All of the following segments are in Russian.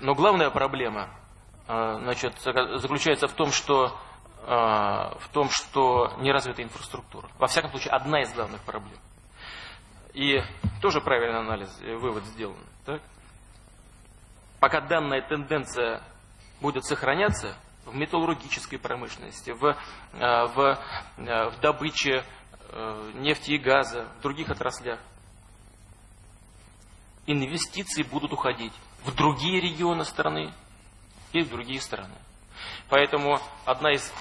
Но главная проблема э, значит, заключается в том, что, э, в том, что не развита инфраструктура. Во всяком случае, одна из главных проблем. И тоже правильный анализ, э, вывод сделан. Так? Пока данная тенденция будет сохраняться в металлургической промышленности, в, в, в добыче нефти и газа, в других отраслях, инвестиции будут уходить в другие регионы страны и в другие страны. Поэтому одна из,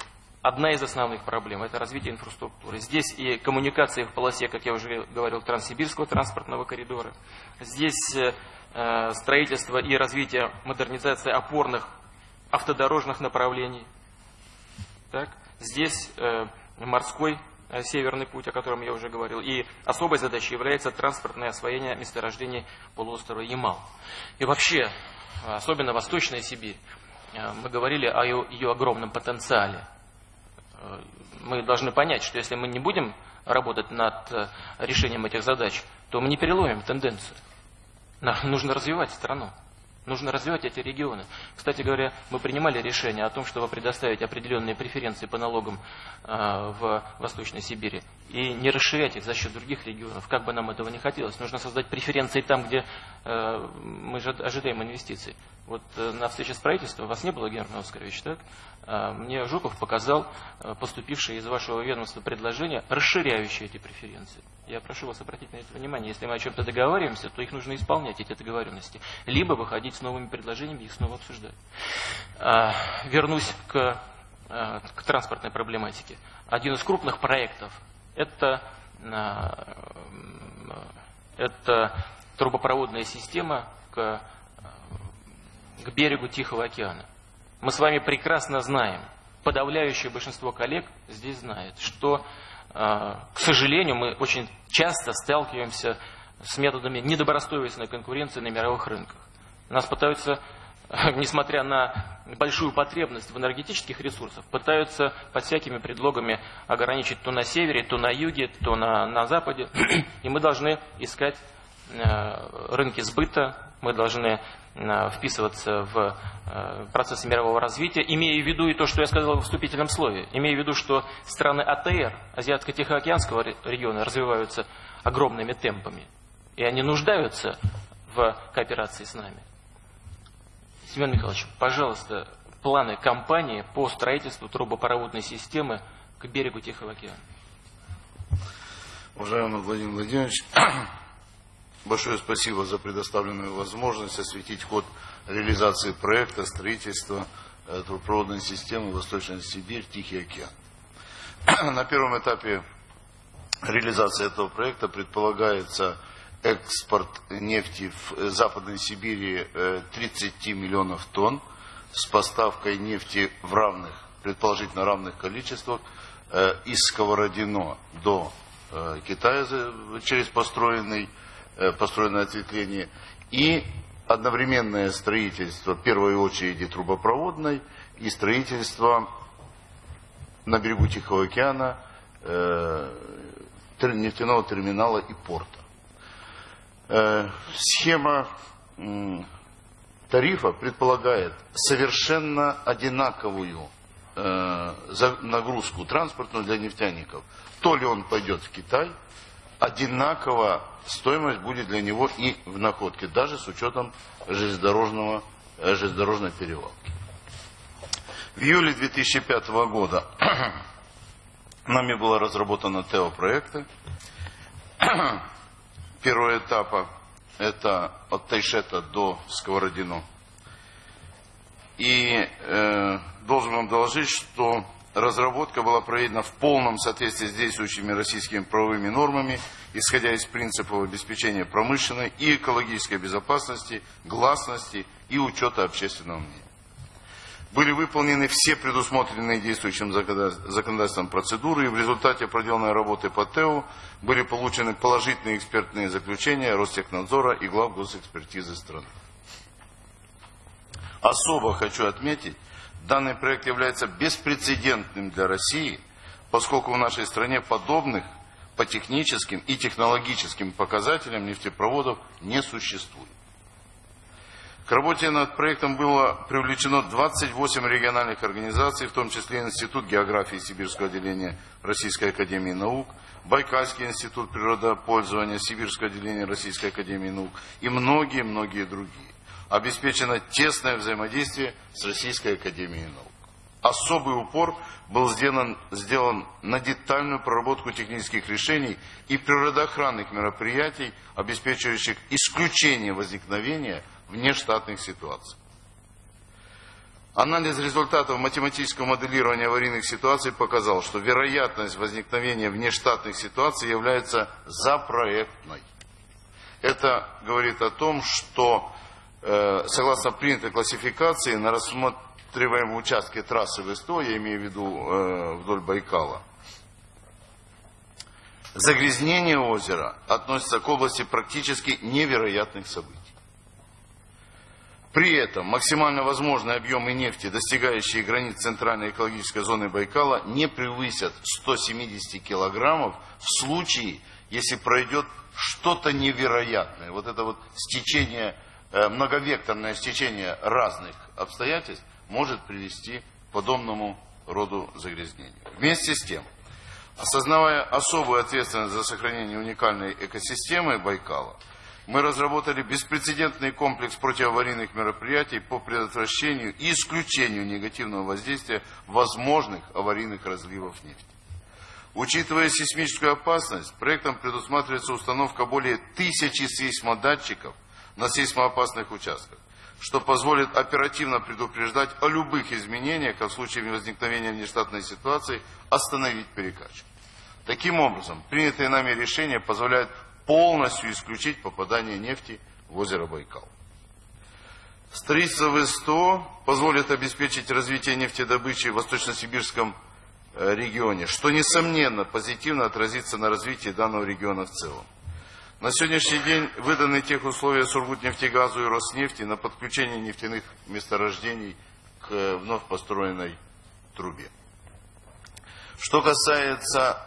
одна из основных проблем – это развитие инфраструктуры. Здесь и коммуникации в полосе, как я уже говорил, Транссибирского транспортного коридора. Здесь э, строительство и развитие, модернизация опорных автодорожных направлений. Так? Здесь э, морской Северный путь, о котором я уже говорил. И особой задачей является транспортное освоение месторождений полуострова Ямал. И вообще, особенно Восточная Сибирь, э, мы говорили о ее огромном потенциале. Э, мы должны понять, что если мы не будем работать над решением этих задач, то мы не переломим тенденцию. Нам нужно развивать страну. Нужно развивать эти регионы. Кстати говоря, мы принимали решение о том, чтобы предоставить определенные преференции по налогам э, в Восточной Сибири и не расширять их за счет других регионов, как бы нам этого не хотелось. Нужно создать преференции там, где э, мы ожидаем инвестиций. Вот э, на встрече с правительством, вас не было, Герман Оскарович, так? А, мне Жуков показал поступившее из вашего ведомства предложение, расширяющее эти преференции. Я прошу вас обратить на это внимание. Если мы о чем-то договариваемся, то их нужно исполнять, эти договоренности. Либо выходить с новыми предложениями и их снова обсуждать. А, вернусь к, э, к транспортной проблематике. Один из крупных проектов – это, это трубопроводная система к к берегу Тихого океана. Мы с вами прекрасно знаем, подавляющее большинство коллег здесь знает, что, а, к сожалению, мы очень часто сталкиваемся с методами недобросовестной конкуренции на мировых рынках. Нас пытаются, несмотря на большую потребность в энергетических ресурсах, пытаются под всякими предлогами ограничить то на севере, то на юге, то на, на западе. И мы должны искать э, рынки сбыта, мы должны Э, вписываться в э, процессы мирового развития, имея в виду и то, что я сказал в вступительном слове, имея в виду, что страны АТР, Азиатско-Тихоокеанского региона, развиваются огромными темпами, и они нуждаются в кооперации с нами. Семен Михайлович, пожалуйста, планы компании по строительству трубопроводной системы к берегу Тихого океана. Уважаемый Владимир Владимирович, Большое спасибо за предоставленную возможность осветить ход реализации проекта строительства э, трубопроводной системы Восточная Сибирь, Тихий океан. На первом этапе реализации этого проекта предполагается экспорт нефти в Западной Сибири 30 э, миллионов тонн с поставкой нефти в равных, предположительно равных количествах э, из Сковородино до Китая через построенный Э, построенное ответвление, и одновременное строительство, в первой очереди трубопроводной, и строительство на берегу Тихого океана э, нефтяного терминала и порта. Э, схема тарифа предполагает совершенно одинаковую э, нагрузку транспортную для нефтяников. То ли он пойдет в Китай, одинаково стоимость будет для него и в находке, даже с учетом железнодорожного, э, железнодорожной перевалки. В июле 2005 года нами было разработано ТЭО проекты. Первого этапа это от Тайшета до Сковородино. И э, должен вам доложить, что разработка была проведена в полном соответствии с действующими российскими правовыми нормами, исходя из принципов обеспечения промышленной и экологической безопасности, гласности и учета общественного мнения. Были выполнены все предусмотренные действующим законодательством процедуры, и в результате проделанной работы по ТЭУ были получены положительные экспертные заключения Ростехнадзора и глав госэкспертизы страны. Особо хочу отметить, Данный проект является беспрецедентным для России, поскольку в нашей стране подобных по техническим и технологическим показателям нефтепроводов не существует. К работе над проектом было привлечено 28 региональных организаций, в том числе Институт географии Сибирского отделения Российской Академии Наук, Байкальский институт природопользования Сибирского отделения Российской Академии Наук и многие-многие другие. Обеспечено тесное взаимодействие с Российской Академией Наук. Особый упор был сделан, сделан на детальную проработку технических решений и природоохранных мероприятий, обеспечивающих исключение возникновения внештатных ситуаций. Анализ результатов математического моделирования аварийных ситуаций показал, что вероятность возникновения внештатных ситуаций является запроектной. Это говорит о том, что э, согласно принятой классификации на рассматриваемом участке трассы ВСТО, я имею в виду э, вдоль Байкала, загрязнение озера относится к области практически невероятных событий. При этом максимально возможные объемы нефти, достигающие границ центральной экологической зоны Байкала, не превысят 170 килограммов в случае, если пройдет что-то невероятное. Вот это вот стечение, э, многовекторное стечение разных обстоятельств может привести к подобному роду загрязнению. Вместе с тем, осознавая особую ответственность за сохранение уникальной экосистемы Байкала, мы разработали беспрецедентный комплекс противоаварийных мероприятий по предотвращению и исключению негативного воздействия возможных аварийных разливов нефти. Учитывая сейсмическую опасность, проектом предусматривается установка более тысячи сейсмодатчиков на сейсмоопасных участках, что позволит оперативно предупреждать о любых изменениях, а в случае возникновения внештатной ситуации остановить перекачку. Таким образом, принятые нами решения позволяют полностью исключить попадание нефти в озеро Байкал. Строительство ВСТО позволит обеспечить развитие нефтедобычи в Восточно-Сибирском э, регионе, что, несомненно, позитивно отразится на развитии данного региона в целом. На сегодняшний день выданы тех условия Сургутнефтегазу и Роснефти на подключение нефтяных месторождений к э, вновь построенной трубе. Что касается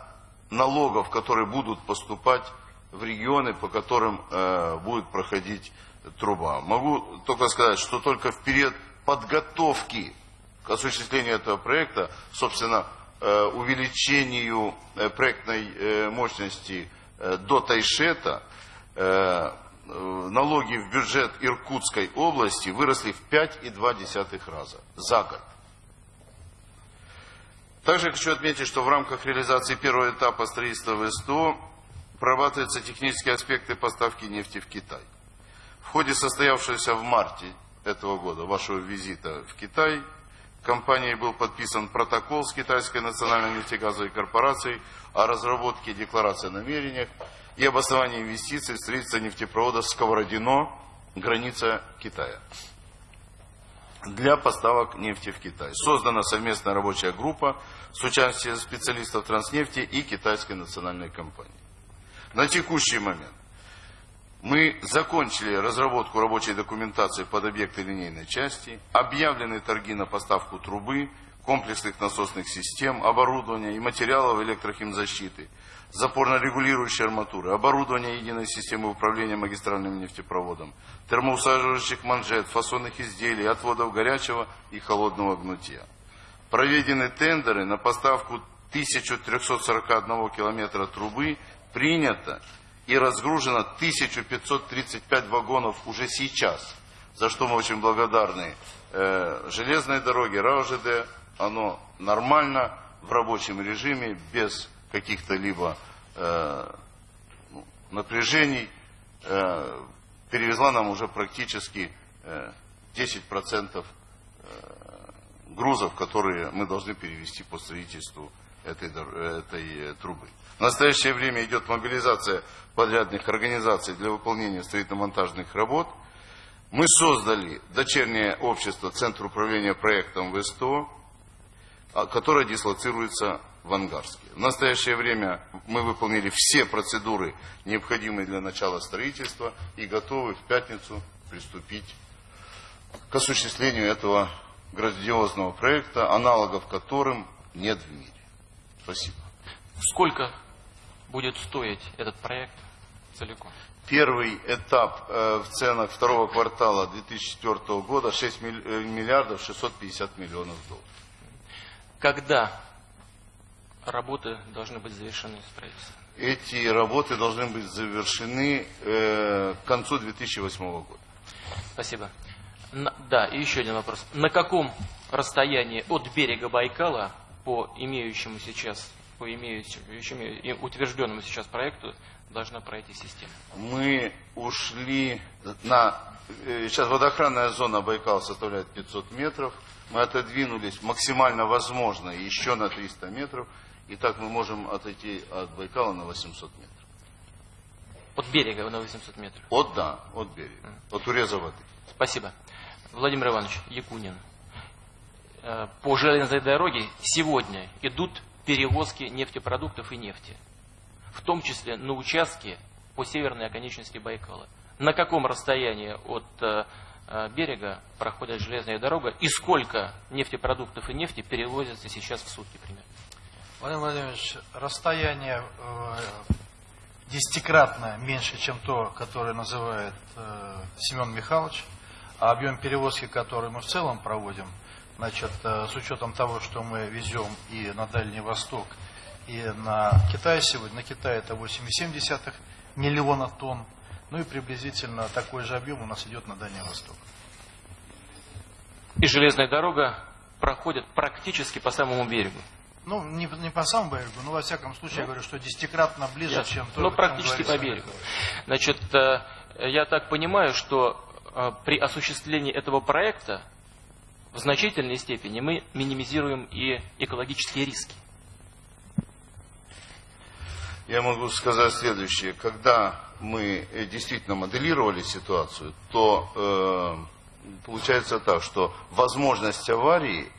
налогов, которые будут поступать в регионы, по которым э, будет проходить труба. Могу только сказать, что только в период подготовки к осуществлению этого проекта, собственно, э, увеличению э, проектной мощности до Тайшета, налоги в бюджет Иркутской области выросли в 5,2 раза за год. Также хочу отметить, что в рамках реализации первого этапа строительства ВСТО прорабатываются технические аспекты поставки нефти в Китай. В ходе состоявшегося в марте этого года вашего визита в Китай компанией был подписан протокол с Китайской национальной нефтегазовой корпорацией о разработке декларации о намерениях и об основании инвестиций в строительство нефтепровода Сковородино, граница Китая для поставок нефти в Китай. Создана совместная рабочая группа с участием специалистов Транснефти и Китайской национальной компании. На текущий момент мы закончили разработку рабочей документации под объекты линейной части, объявлены торги на поставку трубы, комплексных насосных систем, оборудования и материалов электрохимзащиты, запорно-регулирующей арматуры, оборудование единой системы управления магистральным нефтепроводом, термоусаживающих манжет, фасонных изделий, отводов горячего и холодного гнутия. Проведены тендеры на поставку 1341 километра трубы принято и разгружено 1535 вагонов уже сейчас, за что мы очень благодарны. Э, железной дороге, РАОЖД, оно нормально, в рабочем режиме, без каких-то либо э, ну, напряжений, э, перевезла нам уже практически э, 10% э, грузов, которые мы должны перевести по строительству этой, этой трубы. В настоящее время идет мобилизация подрядных организаций для выполнения строительно-монтажных работ. Мы создали дочернее общество Центр управления проектом ВСТО, а, которое дислоцируется в Ангарске. В настоящее время мы выполнили все процедуры, необходимые для начала строительства, и готовы в пятницу приступить к осуществлению этого грандиозного проекта, аналогов которым нет в мире. Спасибо. Сколько будет стоить этот проект целиком? Первый этап э, в ценах второго квартала 2004 года 6 э, миллиардов 650 миллионов долларов. Когда работы должны быть завершены строительства? Эти работы должны быть завершены э, к концу 2008 года. Спасибо. На, да, и еще один вопрос. На каком расстоянии от берега Байкала по имеющему сейчас, по имеющему, утвержденному сейчас проекту должна пройти система? Мы ушли на... Э, сейчас водоохранная зона Байкала составляет 500 метров. Мы отодвинулись максимально возможно еще на 300 метров. И так мы можем отойти от Байкала на 800 метров. От берега на 800 метров? От, да, от берега. От уреза воды. Спасибо. Владимир Иванович Якунин. Э, по железной дороге сегодня идут перевозки нефтепродуктов и нефти в том числе на участке по северной оконечности Байкала. На каком расстоянии от э, э, берега проходит железная дорога и сколько нефтепродуктов и нефти перевозится сейчас в сутки примерно? Владимир Владимирович, расстояние э, десятикратно меньше, чем то, которое называет Семен Михайлович, а объем перевозки, который мы в целом проводим, значит, э, с учетом того, что мы везем и на Дальний Восток, и на Китай сегодня, на Китай это 8,7 миллиона тонн. Ну и приблизительно такой же объем у нас идет на Дальний Восток. И железная дорога проходит практически по самому берегу. Ну, не, не по самому берегу, но во всяком случае, ну, я говорю, что десятикратно ближе, Ясно. чем то, Ну, практически по берегу. Значит, э, я так понимаю, что э, при осуществлении этого проекта в значительной степени мы минимизируем и экологические риски. Я могу сказать следующее. Когда мы э, действительно моделировали ситуацию, то э, получается так, что возможность аварии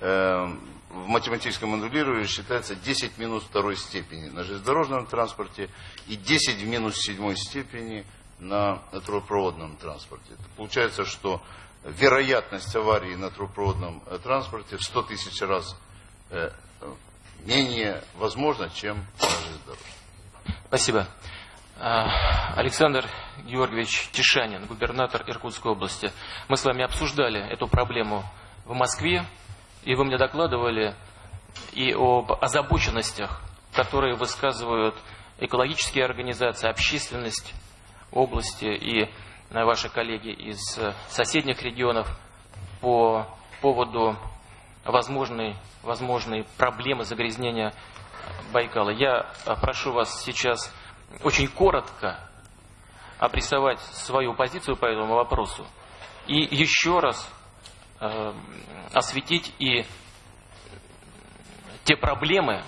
э, в математическом моделировании считается 10 минус второй степени на железнодорожном транспорте и 10 в минус седьмой степени на трубопроводном транспорте. Это получается, что вероятность аварии на трубопроводном э, транспорте в 100 тысяч раз э, менее возможна, чем на железнодорожном. Спасибо. А, Александр Георгиевич Тишанин, губернатор Иркутской области. Мы с вами обсуждали эту проблему в Москве, и вы мне докладывали и об озабоченностях, которые высказывают экологические организации, общественность области и ваши коллеги из соседних регионов по поводу возможной, возможной проблемы загрязнения Байкала. Я э, прошу вас сейчас очень коротко обрисовать свою позицию по этому вопросу и еще раз э, осветить и те проблемы,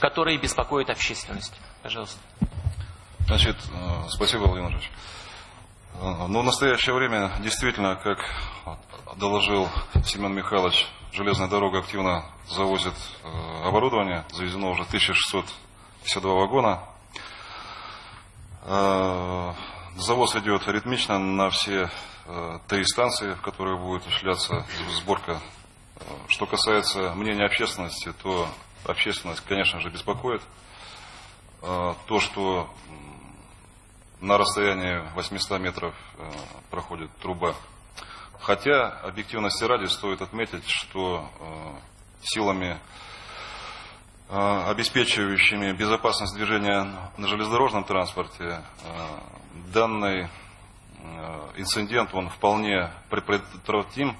которые беспокоят общественность. Пожалуйста. Значит, э, спасибо, Владимир Ильич. Э, ну, в настоящее время действительно, как доложил Семен Михайлович, железная дорога активно завозит э, оборудование. Завезено уже 1652 вагона. Э, завоз идет ритмично на все три станции, в которые будет осуществляться сборка. Что касается мнения общественности, то общественность, конечно же, беспокоит. То, что на расстоянии 800 метров проходит труба Хотя, объективности ради, стоит отметить, что э, силами, э, обеспечивающими безопасность движения на железнодорожном транспорте, э, данный э, инцидент, он вполне предотвратим,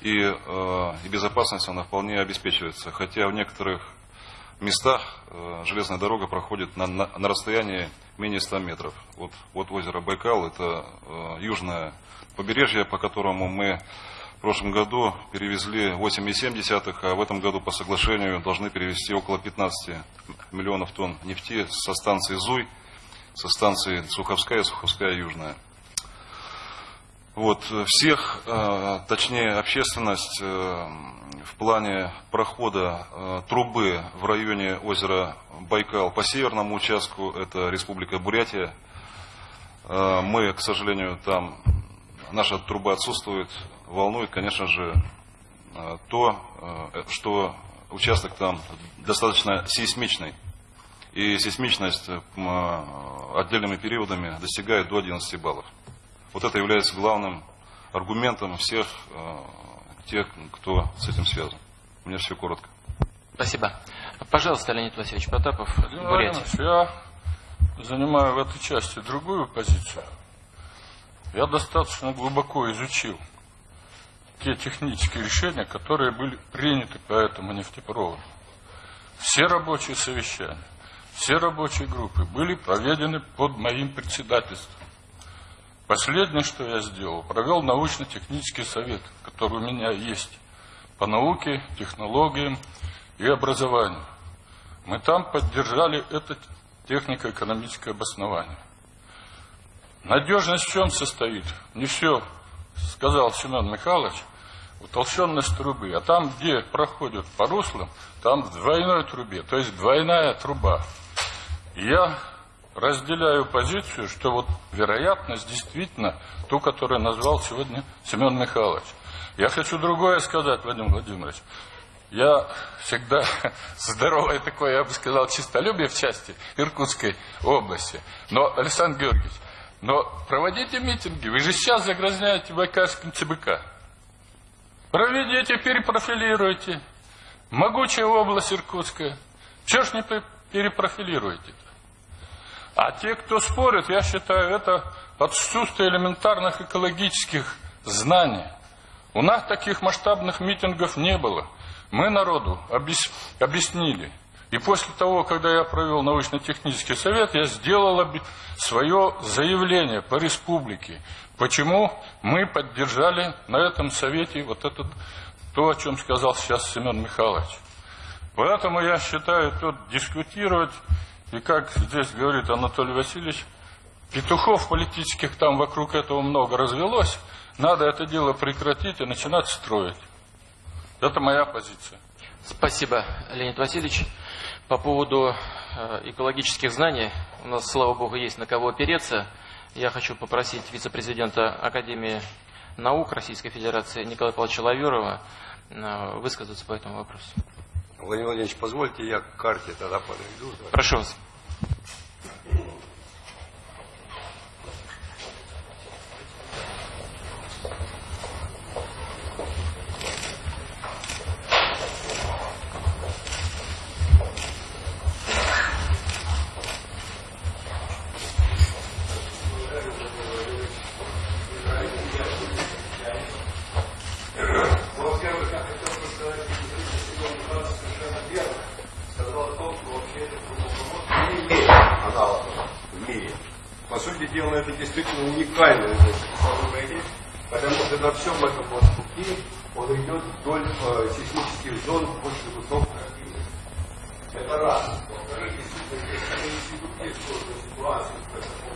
и, э, и безопасность она вполне обеспечивается. Хотя в некоторых местах э, железная дорога проходит на, на, на расстоянии менее 100 метров. Вот, вот озеро Байкал, это э, южная побережье, по которому мы в прошлом году перевезли 8,7, а в этом году по соглашению должны перевести около 15 миллионов тонн нефти со станции Зуй, со станции Суховская, Суховская Южная. Вот, всех, э, точнее общественность э, в плане прохода э, трубы в районе озера Байкал по северному участку, это Республика Бурятия, мы, к сожалению, там наша труба отсутствует, волнует, конечно же, э, то, э, что участок там достаточно сейсмичный. и сейсмичность отдельными периодами достигает до 11 баллов. Вот это является главным аргументом всех тех, кто с этим связан. У меня все коротко. Спасибо. Пожалуйста, Леонид Васильевич Потапов, Бурятия. Я занимаю в этой части другую позицию. Я достаточно глубоко изучил те технические решения, которые были приняты по этому нефтепроводу. Все рабочие совещания, все рабочие группы были проведены под моим председательством. Последнее, что я сделал, провел научно-технический совет, который у меня есть по науке, технологиям и образованию. Мы там поддержали это технико-экономическое обоснование. Надежность в чем состоит? Не все сказал Семен Михайлович, утолщенность трубы. А там, где проходят по руслам, там в двойной трубе, то есть двойная труба. Я разделяю позицию, что вот вероятность действительно ту, которую назвал сегодня Семен Михайлович. Я хочу другое сказать, Владимир Владимирович. Я всегда здоровое такое, я бы сказал, чистолюбие в части Иркутской области. Но, Александр Георгиевич, но проводите митинги. Вы же сейчас загрязняете Байкальским ЦБК. Проведите, перепрофилируйте. Могучая область Иркутская. Чего ж не перепрофилируете-то? А те, кто спорит, я считаю, это отсутствие элементарных экологических знаний. У нас таких масштабных митингов не было. Мы народу объяснили, и после того, когда я провел научно-технический совет, я сделал свое заявление по республике. Почему мы поддержали на этом совете вот это, то, о чем сказал сейчас Семен Михайлович. Поэтому я считаю, тут дискутировать, и как здесь говорит Анатолий Васильевич, петухов политических там вокруг этого много развелось, надо это дело прекратить и начинать строить. Это моя позиция. Спасибо, Леонид Васильевич. По поводу э, экологических знаний, у нас, слава богу, есть на кого опереться. Я хочу попросить вице-президента Академии наук Российской Федерации Николая Павловича Лаверова э, высказаться по этому вопросу. Владимир Владимирович, позвольте я к карте тогда подойду. Прошу вас. По сути дела, это действительно уникальное сооружение, потому что на всем этом вот пути он идет вдоль э, сейсмических зон очень высокой активности. Это раз. Во-вторых, действительно, здесь конечно, идут сложные ситуации, поэтому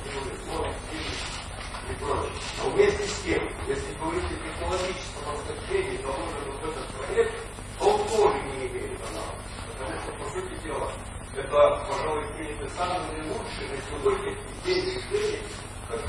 и прочее. А но вместе с тем, если говорить о технологическом отношении, заложенном вот этот проект, он тоже не имеет аналога. Потому что, по сути дела, это, пожалуй, принято самый наилучший на сегодня день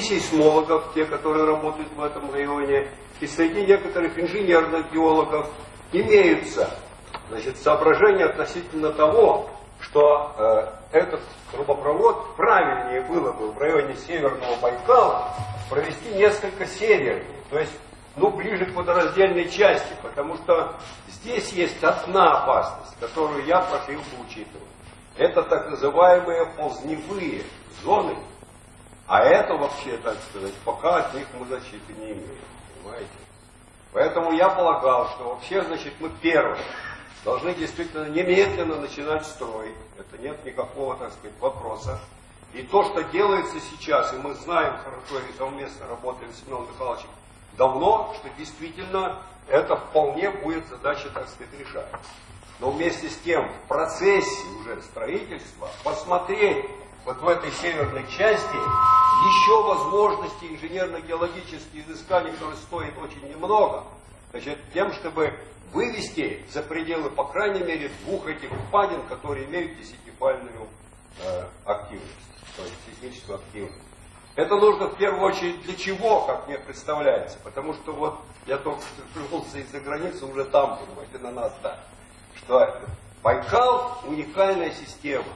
сейсмологов, те, которые работают в этом районе, и среди некоторых инженерных геологов имеются значит, соображения относительно того, что э, этот трубопровод правильнее было бы в районе Северного Байкала провести несколько севернее, то есть ну, ближе к водораздельной части, потому что здесь есть одна опасность, которую я бы учитывать. Это так называемые ползневые зоны, а это вообще, так сказать, пока от них мы защиты не имеем. Понимаете? Поэтому я полагал, что вообще, значит, мы первые должны действительно немедленно начинать строить. Это нет никакого, так сказать, вопроса. И то, что делается сейчас, и мы знаем хорошо и совместно работаем с Семеном Михайловичем давно, что действительно это вполне будет задача, так сказать, решать. но вместе с тем в процессе уже строительства посмотреть вот в этой северной части еще возможности инженерно-геологических изысканий, которые стоят очень немного, значит, тем, чтобы вывести за пределы, по крайней мере, двух этих впадин, которые имеют десятипальную э, активность, то есть сейсмическую активность. Это нужно в первую очередь для чего, как мне представляется, потому что вот я только что вернулся из-за границы, уже там, понимаете, на нас, да, что Байкал уникальная система.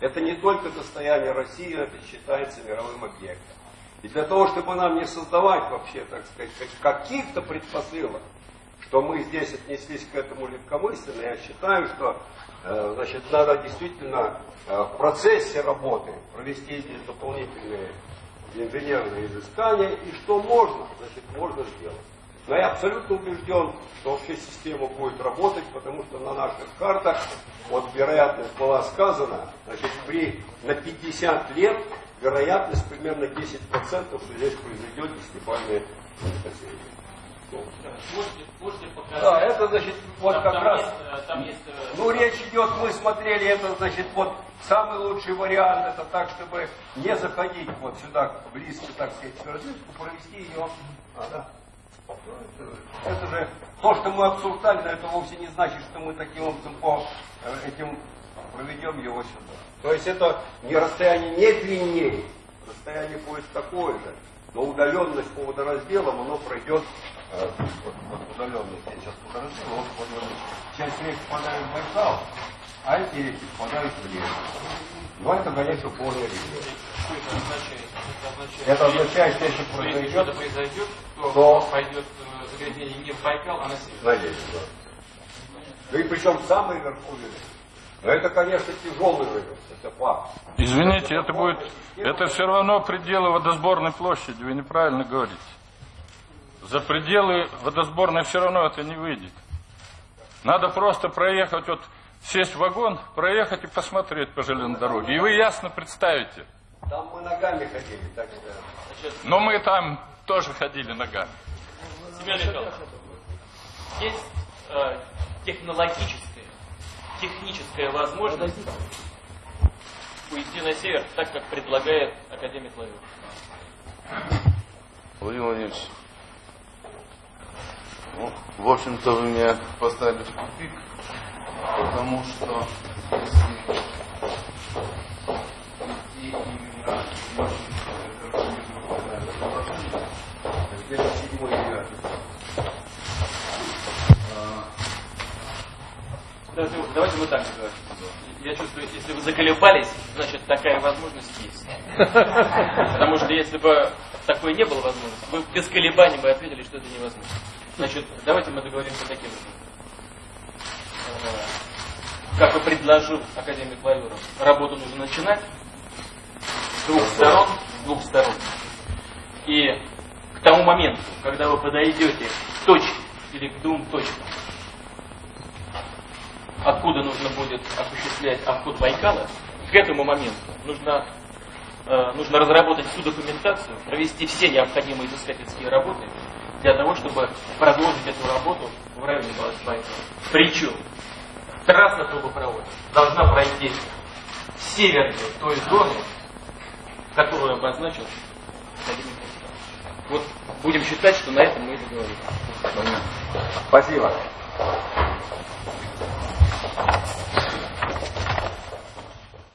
Это не только достояние России, это считается мировым объектом. И для того, чтобы нам не создавать вообще, так сказать, каких-то предпосылок, что мы здесь отнеслись к этому легкомысленно, я считаю, что э, значит, надо действительно э, в процессе работы провести эти дополнительные инженерные изыскания, и что можно, значит, можно сделать. Но я абсолютно убежден, что вообще система будет работать, потому что на наших картах, вот вероятность была сказана, значит, при, на 50 лет вероятность примерно 10%, что здесь произойдет десятибальное землетрясение. Можете, можете показать? Да, это значит, вот Там- как там раз, есть, э, там есть, э, ну речь идет, мы смотрели, это значит, вот самый лучший вариант, это так, чтобы не заходить вот сюда близко, так сказать, к провести ее, а, да. Это, же то, что мы обсуждали, но это вовсе не значит, что мы таким образом по э, этим проведем его сюда. То есть это не расстояние не длиннее, расстояние будет такое же, но удаленность по водоразделам, оно пройдет э, вот, вот удаленность, я сейчас водораздел, вот удаленность. Часть рек впадает в Байкал, а эти реки впадают в Лес. Но это, конечно, полная река. Это означает? Это Это что если произойдет, что-то произойдет, то, то- пойдет э, загрязнение не в Байкал, а на север. Надеюсь, да. Ну и причем самый верховный. Но это, конечно, тяжелый рынок, это факт. Извините, это будет, это все равно пределы водосборной площади, вы неправильно говорите. За пределы водосборной все равно это не выйдет. Надо просто проехать, вот сесть в вагон, проехать и посмотреть по железной дороге. И вы ясно представите. Там мы ногами ходили, так что... Но мы там тоже ходили ногами. Семен Михайлович, есть э, технологическая, техническая возможность уйти на север, так как предлагает академик Лавер. Владимир Владимирович, ну, в общем-то, вы меня поставили в тупик, потому что Давайте, давайте мы так назовем. Я чувствую, если вы заколебались, значит такая возможность есть. Потому что если бы такой не было возможности, вы без колебаний бы ответили, что это невозможно. Значит, давайте мы договоримся таким образом. Э, Как и предложил академик Лавров, работу нужно начинать с двух сторон, с двух сторон. И к тому моменту, когда вы подойдете к точке или к двум точкам, откуда нужно будет осуществлять обход Байкала, к этому моменту нужно, э, нужно разработать всю документацию, провести все необходимые изыскательские работы для того, чтобы продолжить эту работу в районе Байкала. Причем трасса трубопровода должна пройти северную той зоны, которую обозначил. Вот будем считать, что на этом мы и договорились. Спасибо. Thank you.